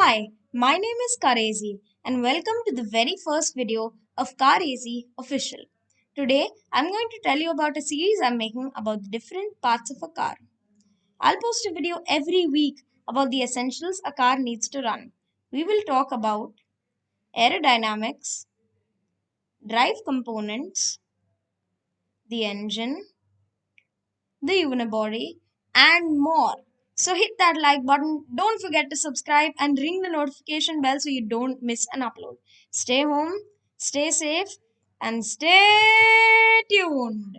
Hi, my name is Karezi and welcome to the very first video of Karezi Official. Today I'm going to tell you about a series I'm making about the different parts of a car. I'll post a video every week about the essentials a car needs to run. We will talk about aerodynamics, drive components, the engine, the unibody, and more. So hit that like button. Don't forget to subscribe and ring the notification bell so you don't miss an upload. Stay home, stay safe, and stay tuned.